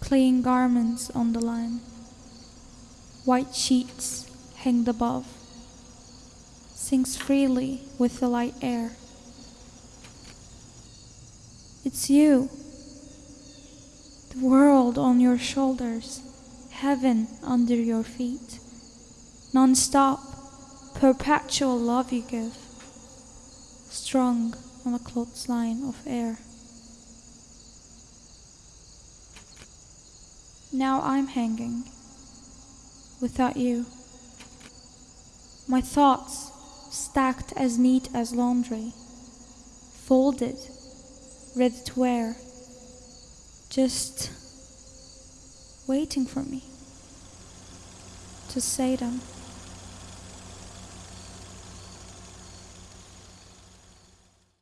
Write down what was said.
clean garments on the line, white sheets hanged above, sings freely with the light air. It's you, the world on your shoulders, heaven under your feet, non stop, perpetual love you give, strung on a clothesline of air. Now I'm hanging without you. My thoughts stacked as neat as laundry, folded, ready to wear, just waiting for me to say them.